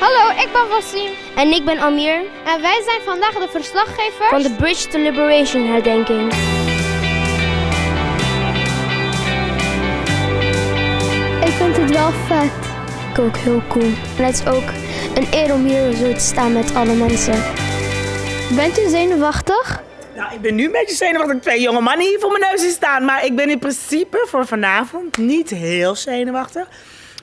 Hallo, ik ben Wassim. En ik ben Amir. En wij zijn vandaag de verslaggevers van de Bridge to Liberation herdenking. Ik vind het wel vet. Ik ook heel cool. En het is ook een eer om hier zo te staan met alle mensen. Bent u zenuwachtig? Nou, ik ben nu een beetje zenuwachtig dat twee jonge mannen hier voor mijn neus staan. Maar ik ben in principe voor vanavond niet heel zenuwachtig.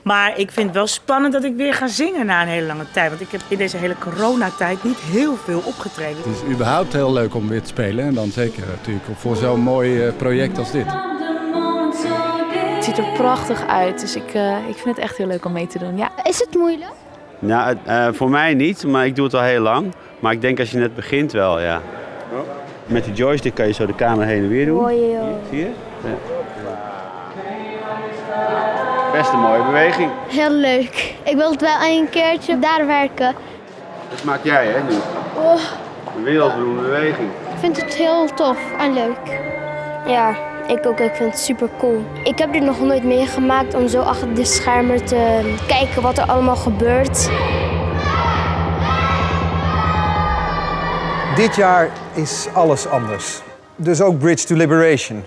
Maar ik vind het wel spannend dat ik weer ga zingen na een hele lange tijd. Want ik heb in deze hele coronatijd niet heel veel opgetreden. Het is überhaupt heel leuk om weer te spelen. En dan zeker natuurlijk voor zo'n mooi eh, project als dit. Het ziet er prachtig uit, dus ik, uh, ik vind het echt heel leuk om mee te doen. Ja. Is het moeilijk? Ja, uh, voor mij niet, maar ik doe het al heel lang. Maar ik denk als je net begint wel, ja. Met die joystick kan je zo de camera heen en weer doen. Mooi joh. Zie je? Ja. Best een mooie beweging. Heel leuk. Ik wil het wel een keertje daar werken. Dat maak jij hè nu? Oh. Een wereldberoemde beweging. Ik vind het heel tof en leuk. Ja, ik ook. Ik vind het super cool. Ik heb dit nog nooit meegemaakt om zo achter de schermen te kijken wat er allemaal gebeurt. Dit jaar is alles anders. Dus ook Bridge to Liberation.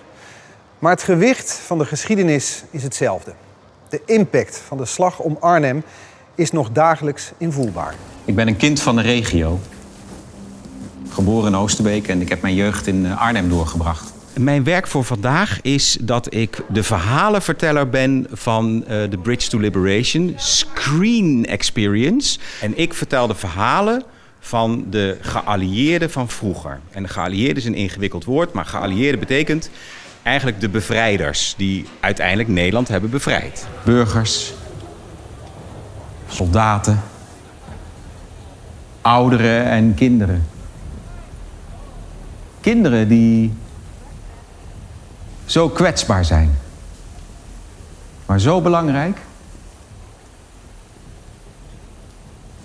Maar het gewicht van de geschiedenis is hetzelfde. De impact van de slag om Arnhem is nog dagelijks invoelbaar. Ik ben een kind van de regio. Geboren in Oosterbeek en ik heb mijn jeugd in eh, Arnhem doorgebracht. Mijn werk voor vandaag is dat ik de verhalenverteller ben van uh, de Bridge to Liberation Screen Experience. En ik vertel de verhalen van de geallieerden van vroeger. En de geallieerden is een ingewikkeld woord, maar geallieerden betekent eigenlijk de bevrijders die uiteindelijk Nederland hebben bevrijd. Burgers, soldaten, ouderen en kinderen. Kinderen die zo kwetsbaar zijn, maar zo belangrijk.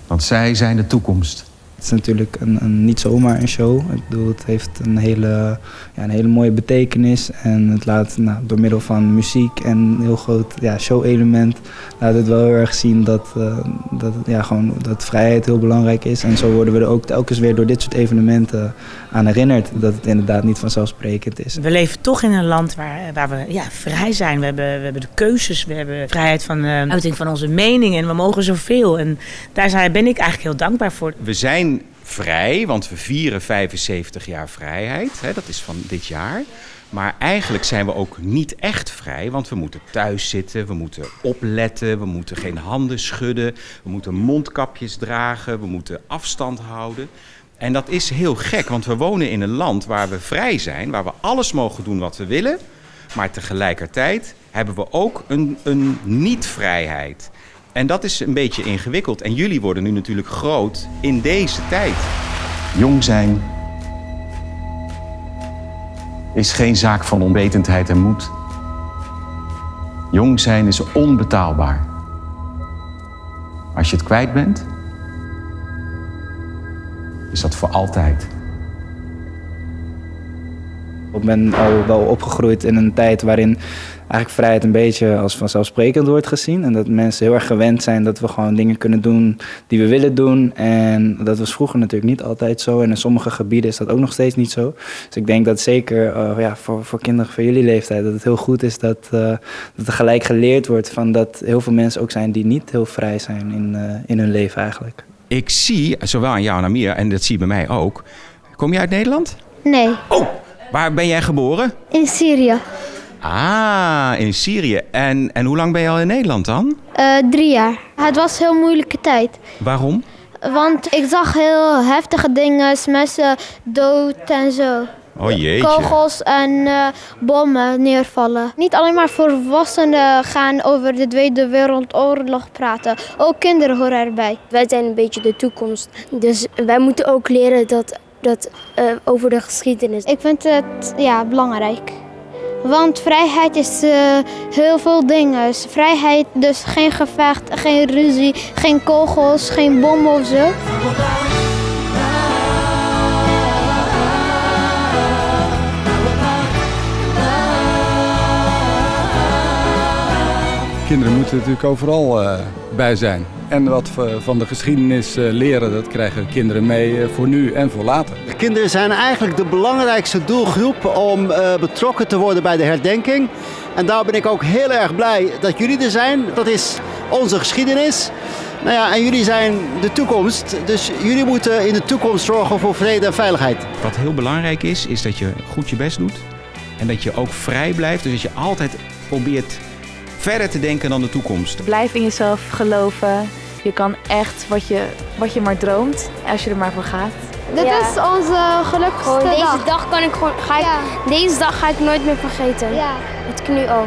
Want zij zijn de toekomst. Het is natuurlijk een, een, niet zomaar een show. Ik bedoel, het heeft een hele, ja, een hele mooie betekenis. En het laat nou, door middel van muziek en een heel groot ja, show-element... laat het wel heel erg zien dat, uh, dat, ja, gewoon, dat vrijheid heel belangrijk is. En zo worden we er ook telkens weer door dit soort evenementen aan herinnerd... dat het inderdaad niet vanzelfsprekend is. We leven toch in een land waar, waar we ja, vrij zijn. We hebben, we hebben de keuzes, we hebben vrijheid van uh, uiting van onze mening... en we mogen zoveel. En daar zijn, ben ik eigenlijk heel dankbaar voor. We zijn vrij, want we vieren 75 jaar vrijheid. Hè, dat is van dit jaar. Maar eigenlijk zijn we ook niet echt vrij, want we moeten thuis zitten, we moeten opletten, we moeten geen handen schudden, we moeten mondkapjes dragen, we moeten afstand houden. En dat is heel gek, want we wonen in een land waar we vrij zijn, waar we alles mogen doen wat we willen. Maar tegelijkertijd hebben we ook een, een niet-vrijheid. En dat is een beetje ingewikkeld. En jullie worden nu natuurlijk groot in deze tijd. Jong zijn is geen zaak van onwetendheid en moed. Jong zijn is onbetaalbaar. Als je het kwijt bent, is dat voor altijd. Ik ben al wel opgegroeid in een tijd waarin eigenlijk vrijheid een beetje als vanzelfsprekend wordt gezien. En dat mensen heel erg gewend zijn dat we gewoon dingen kunnen doen die we willen doen. En dat was vroeger natuurlijk niet altijd zo. En in sommige gebieden is dat ook nog steeds niet zo. Dus ik denk dat zeker uh, ja, voor, voor kinderen van jullie leeftijd, dat het heel goed is dat, uh, dat er gelijk geleerd wordt van dat heel veel mensen ook zijn die niet heel vrij zijn in, uh, in hun leven eigenlijk. Ik zie, zowel aan jou en Amir, en dat zie je bij mij ook. Kom je uit Nederland? Nee. Oh, waar ben jij geboren? In Syrië. Ah, in Syrië. En, en hoe lang ben je al in Nederland dan? Uh, drie jaar. Het was een heel moeilijke tijd. Waarom? Want ik zag heel heftige dingen, mensen dood en zo. Oh jeetje. Kogels en uh, bommen neervallen. Niet alleen maar volwassenen gaan over de Tweede Wereldoorlog praten. Ook kinderen horen erbij. Wij zijn een beetje de toekomst. Dus wij moeten ook leren dat, dat, uh, over de geschiedenis. Ik vind het ja, belangrijk. Want vrijheid is uh, heel veel dingen. Vrijheid, dus geen gevecht, geen ruzie, geen kogels, geen bommen of zo. Kinderen moeten natuurlijk overal uh, bij zijn. En wat we van de geschiedenis eh, leren, dat krijgen kinderen mee eh, voor nu en voor later. De kinderen zijn eigenlijk de belangrijkste doelgroep om eh, betrokken te worden bij de herdenking. En daar ben ik ook heel erg blij dat jullie er zijn. Dat is onze geschiedenis. Nou ja, en jullie zijn de toekomst. Dus jullie moeten in de toekomst zorgen voor vrede en veiligheid. Wat heel belangrijk is, is dat je goed je best doet. En dat je ook vrij blijft. Dus dat je altijd probeert verder te denken dan de toekomst. Blijf in jezelf geloven. Je kan echt wat je, wat je maar droomt, als je er maar voor gaat. Dit Ja. is onze gelukkigste deze dag. dag kan ik gewoon, ga ik, Ja. deze dag ga ik nooit meer vergeten. Ja. Het nu al.